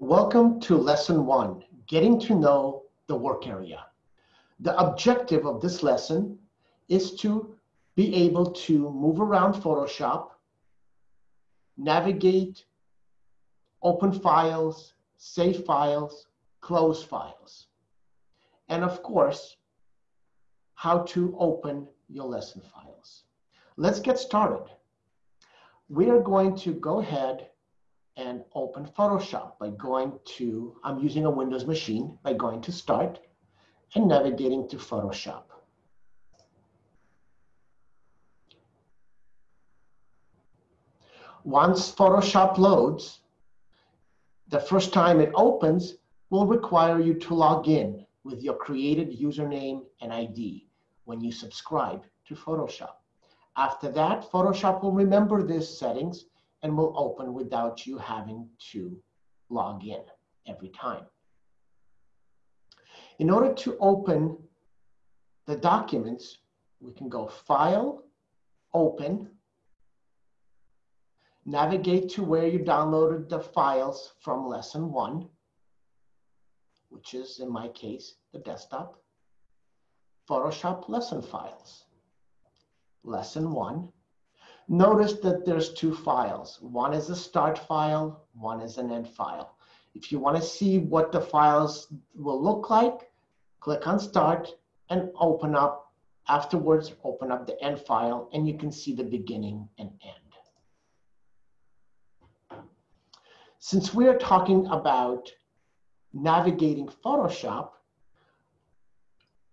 Welcome to lesson one, getting to know the work area. The objective of this lesson is to be able to move around Photoshop, navigate, open files, save files, close files. And of course, how to open your lesson files. Let's get started. We are going to go ahead and open Photoshop by going to, I'm using a Windows machine, by going to Start and navigating to Photoshop. Once Photoshop loads, the first time it opens will require you to log in with your created username and ID when you subscribe to Photoshop. After that, Photoshop will remember these settings and will open without you having to log in every time. In order to open the documents, we can go File, Open, navigate to where you downloaded the files from lesson one, which is in my case, the desktop, Photoshop lesson files, lesson one. Notice that there's two files. One is a start file, one is an end file. If you wanna see what the files will look like, click on start and open up, afterwards open up the end file and you can see the beginning and end. Since we are talking about navigating Photoshop,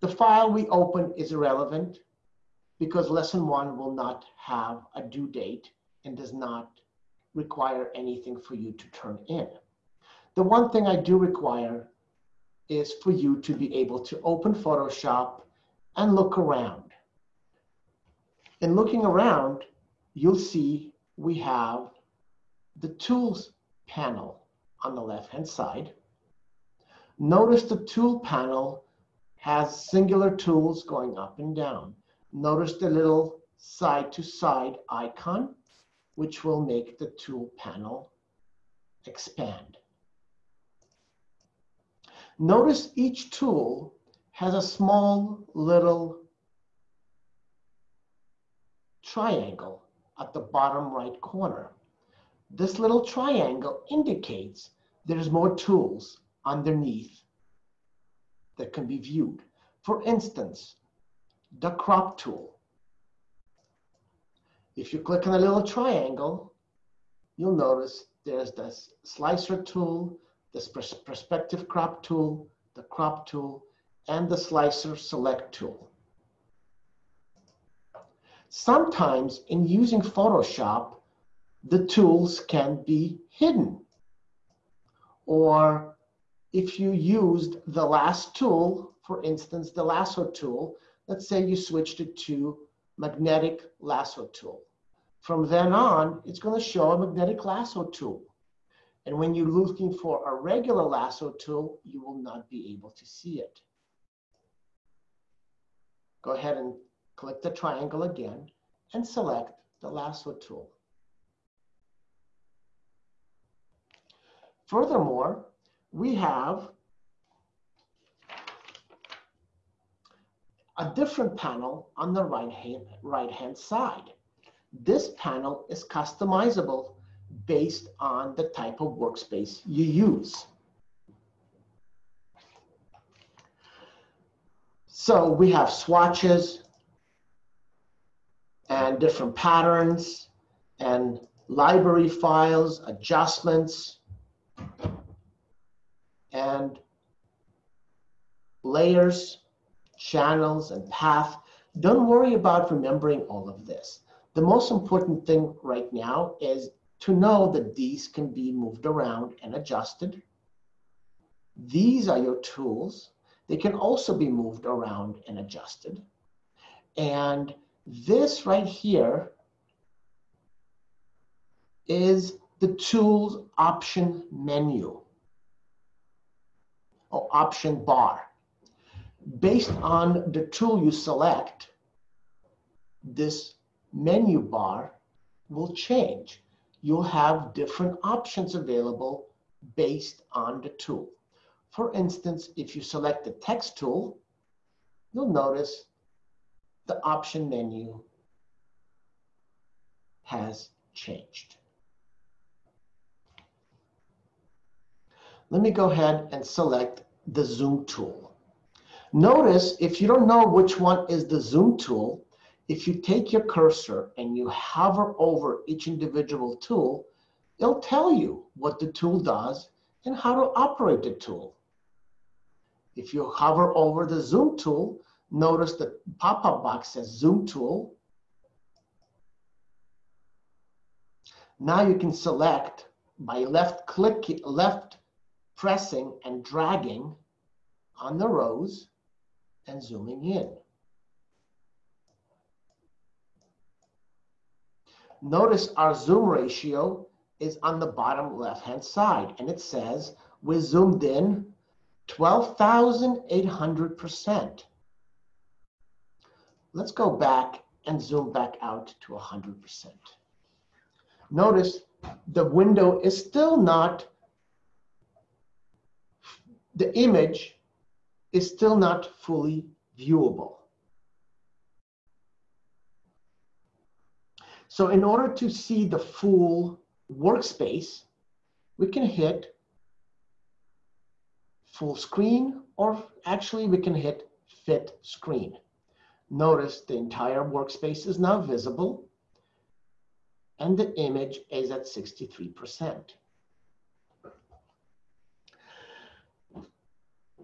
the file we open is irrelevant because lesson one will not have a due date and does not require anything for you to turn in. The one thing I do require is for you to be able to open Photoshop and look around. In looking around, you'll see we have the tools panel on the left-hand side. Notice the tool panel has singular tools going up and down. Notice the little side-to-side icon, which will make the tool panel expand. Notice each tool has a small little triangle at the bottom right corner. This little triangle indicates there's more tools underneath that can be viewed. For instance, the crop tool. If you click on the little triangle, you'll notice there's the slicer tool, the perspective crop tool, the crop tool, and the slicer select tool. Sometimes in using Photoshop, the tools can be hidden. Or if you used the last tool, for instance, the lasso tool, let's say you switched it to magnetic lasso tool. From then on, it's going to show a magnetic lasso tool. And when you're looking for a regular lasso tool, you will not be able to see it. Go ahead and click the triangle again and select the lasso tool. Furthermore, we have a different panel on the right hand, right hand side. This panel is customizable based on the type of workspace you use. So we have swatches and different patterns and library files, adjustments, and layers, channels, and path. Don't worry about remembering all of this. The most important thing right now is to know that these can be moved around and adjusted. These are your tools. They can also be moved around and adjusted. And this right here is the tools option menu or option bar. Based on the tool you select, this menu bar will change you'll have different options available based on the tool. For instance, if you select the text tool, you'll notice the option menu has changed. Let me go ahead and select the zoom tool. Notice if you don't know which one is the zoom tool, if you take your cursor and you hover over each individual tool, it'll tell you what the tool does and how to operate the tool. If you hover over the zoom tool, notice the pop-up box says zoom tool. Now you can select by left click, left pressing and dragging on the rose and zooming in. Notice our zoom ratio is on the bottom left-hand side, and it says we zoomed in 12,800%. Let's go back and zoom back out to 100%. Notice the window is still not, the image is still not fully viewable. So in order to see the full workspace, we can hit full screen, or actually we can hit fit screen. Notice the entire workspace is now visible and the image is at 63%.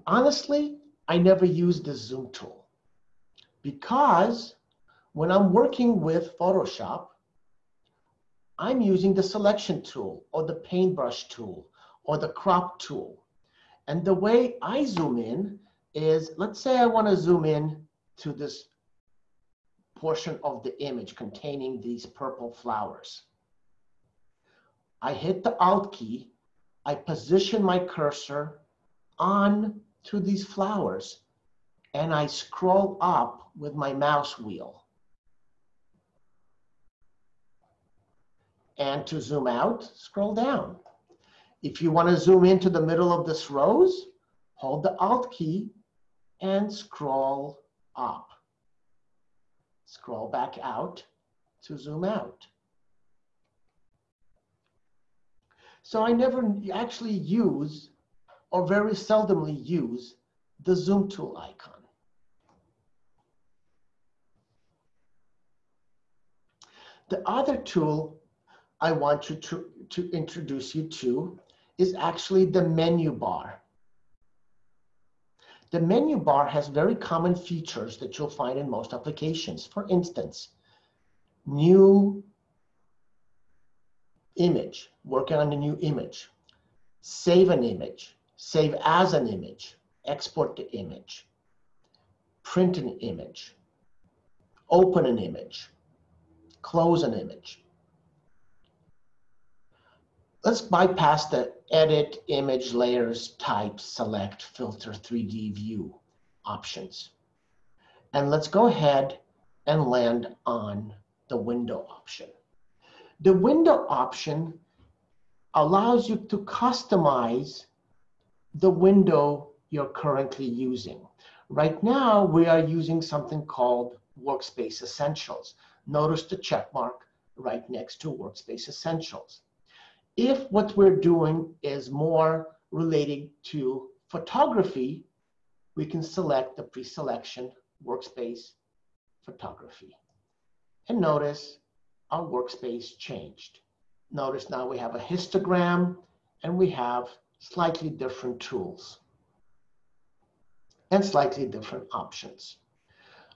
Honestly, I never use the zoom tool because when I'm working with Photoshop, I'm using the selection tool or the paintbrush tool or the crop tool. And the way I zoom in is, let's say I want to zoom in to this portion of the image containing these purple flowers. I hit the Alt key, I position my cursor on to these flowers, and I scroll up with my mouse wheel. And to zoom out, scroll down. If you want to zoom into the middle of this rose, hold the Alt key and scroll up. Scroll back out to zoom out. So I never actually use, or very seldomly use, the zoom tool icon. The other tool I want you to, to introduce you to is actually the menu bar. The menu bar has very common features that you'll find in most applications. For instance, new image, working on a new image, save an image, save as an image, export the image, print an image, open an image, close an image let's bypass the edit image layers type select filter 3D view options. And let's go ahead and land on the window option. The window option allows you to customize the window you're currently using. Right now, we are using something called Workspace Essentials. Notice the check mark right next to Workspace Essentials. If what we're doing is more related to photography, we can select the pre-selection workspace photography. And notice our workspace changed. Notice now we have a histogram and we have slightly different tools and slightly different options.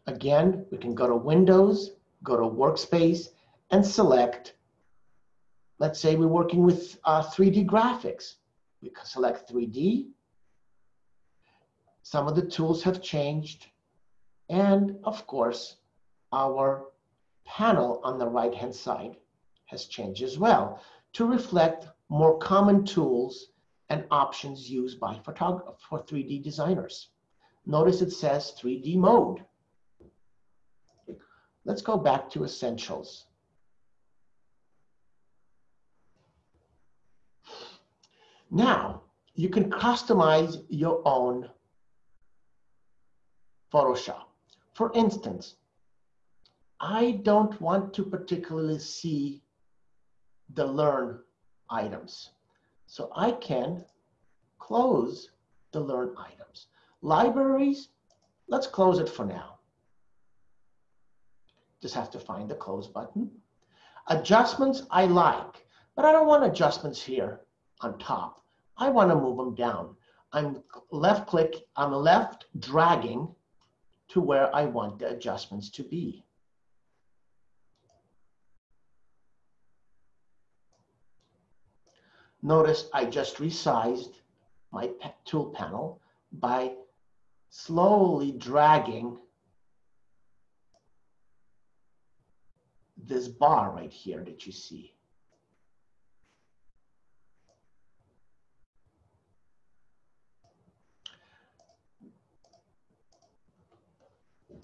Again, we can go to Windows, go to Workspace, and select Let's say we're working with uh, 3D graphics. We can select 3D. Some of the tools have changed. And of course, our panel on the right-hand side has changed as well to reflect more common tools and options used by for 3D designers. Notice it says 3D mode. Let's go back to essentials. Now, you can customize your own Photoshop. For instance, I don't want to particularly see the learn items. So I can close the learn items. Libraries, let's close it for now. Just have to find the close button. Adjustments I like, but I don't want adjustments here on top. I want to move them down. I'm left click, I'm left dragging to where I want the adjustments to be. Notice I just resized my tool panel by slowly dragging this bar right here that you see.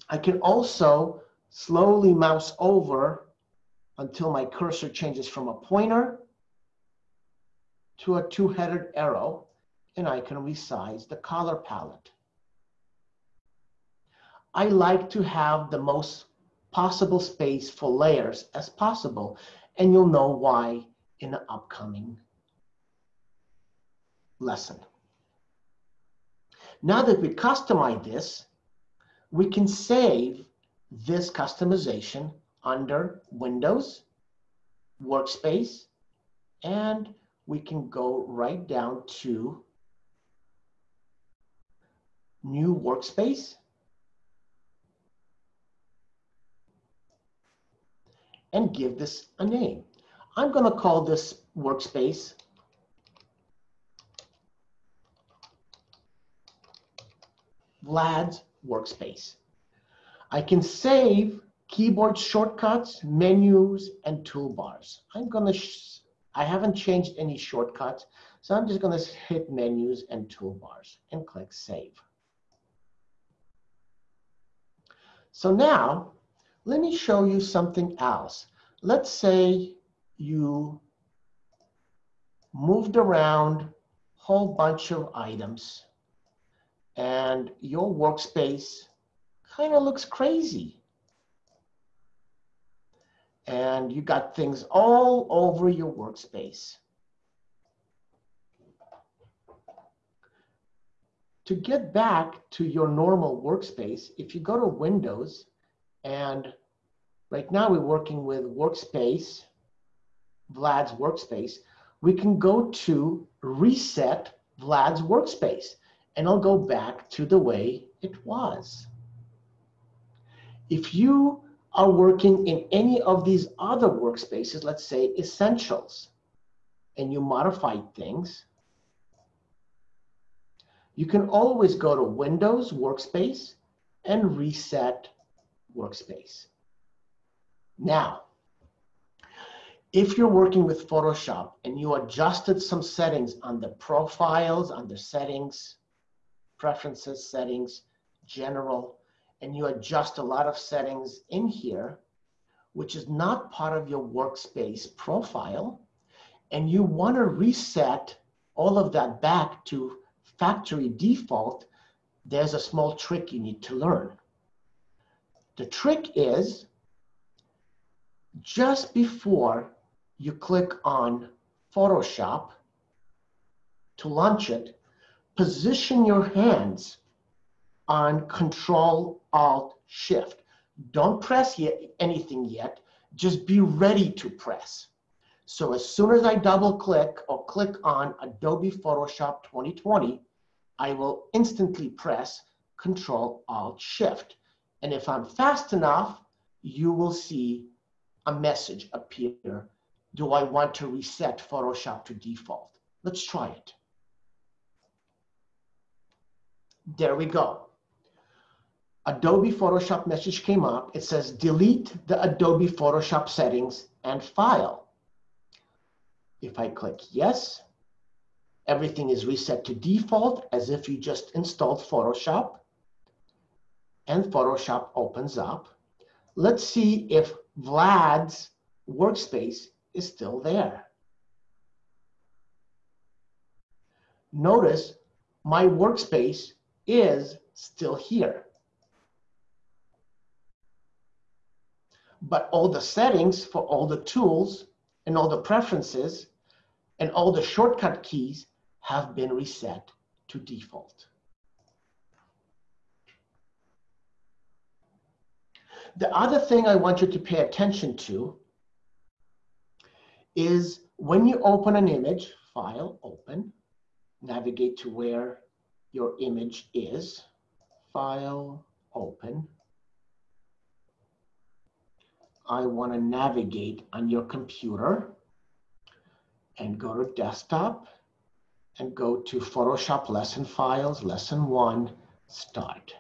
I can also slowly mouse over until my cursor changes from a pointer to a two-headed arrow, and I can resize the color palette. I like to have the most possible space for layers as possible, and you'll know why in the upcoming lesson. Now that we customize this, we can save this customization under Windows, Workspace, and we can go right down to New Workspace. And give this a name. I'm going to call this workspace Vlad's workspace. I can save keyboard shortcuts, menus, and toolbars. I'm gonna, I haven't changed any shortcuts, so I'm just gonna hit menus and toolbars and click save. So now, let me show you something else. Let's say you moved around a whole bunch of items and your workspace kind of looks crazy. And you got things all over your workspace. To get back to your normal workspace, if you go to Windows, and right now we're working with Workspace, Vlad's Workspace, we can go to Reset Vlad's Workspace and I'll go back to the way it was. If you are working in any of these other workspaces, let's say essentials, and you modified things, you can always go to Windows Workspace and reset Workspace. Now, if you're working with Photoshop and you adjusted some settings on the profiles, on the settings, preferences, settings, general, and you adjust a lot of settings in here, which is not part of your workspace profile, and you want to reset all of that back to factory default, there's a small trick you need to learn. The trick is just before you click on Photoshop to launch it, position your hands on Control Alt Shift. Don't press yet, anything yet. Just be ready to press. So as soon as I double click or click on Adobe Photoshop 2020, I will instantly press Control Alt Shift. And if I'm fast enough, you will see a message appear. Do I want to reset Photoshop to default? Let's try it. There we go. Adobe Photoshop message came up. It says delete the Adobe Photoshop settings and file. If I click yes, everything is reset to default as if you just installed Photoshop. And Photoshop opens up. Let's see if Vlad's workspace is still there. notice my workspace is still here. But all the settings for all the tools and all the preferences and all the shortcut keys have been reset to default. The other thing I want you to pay attention to is when you open an image, file, open, navigate to where your image is, file, open. I want to navigate on your computer and go to desktop and go to Photoshop lesson files, lesson one, start.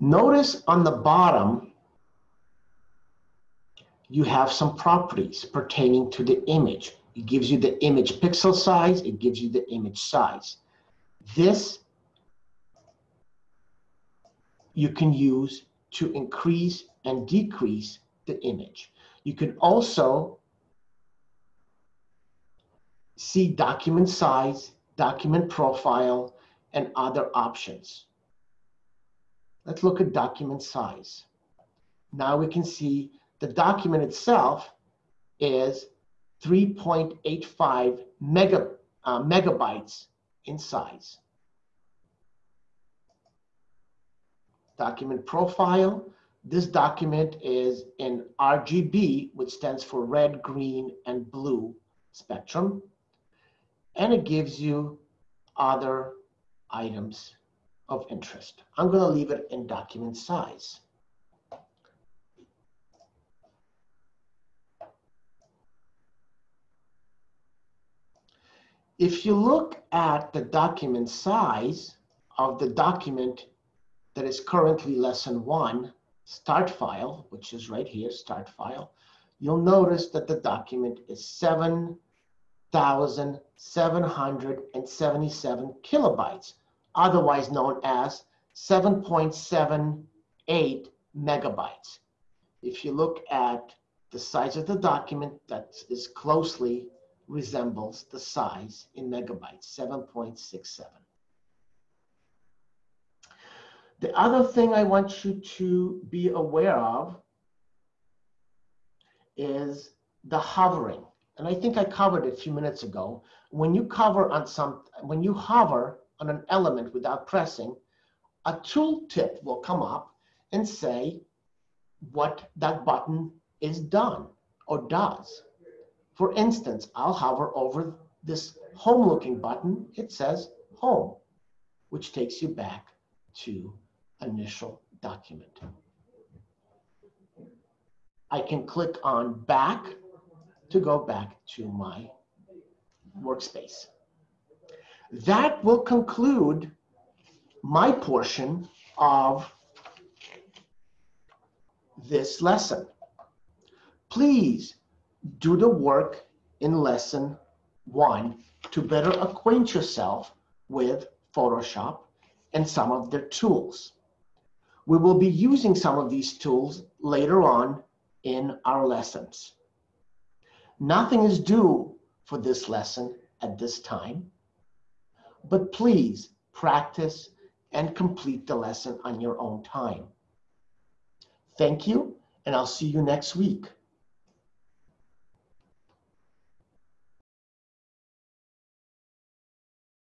Notice on the bottom, you have some properties pertaining to the image. It gives you the image pixel size, it gives you the image size. This you can use to increase and decrease the image. You can also see document size, document profile, and other options. Let's look at document size. Now we can see the document itself is 3.85 mega, uh, megabytes in size. Document profile. This document is in RGB, which stands for red, green, and blue spectrum. And it gives you other items of interest. I'm going to leave it in document size. If you look at the document size of the document that is currently lesson one, start file, which is right here, start file, you'll notice that the document is 7,777 kilobytes, otherwise known as 7.78 megabytes. If you look at the size of the document, that is closely resembles the size in megabytes, 7.67. The other thing I want you to be aware of is the hovering. And I think I covered it a few minutes ago. When you cover on some, when you hover on an element without pressing, a tooltip will come up and say what that button is done or does. For instance, I'll hover over this home looking button. It says home, which takes you back to initial document. I can click on back to go back to my workspace. That will conclude my portion of this lesson. Please do the work in lesson one to better acquaint yourself with Photoshop and some of their tools. We will be using some of these tools later on in our lessons. Nothing is due for this lesson at this time, but please practice and complete the lesson on your own time. Thank you, and I'll see you next week.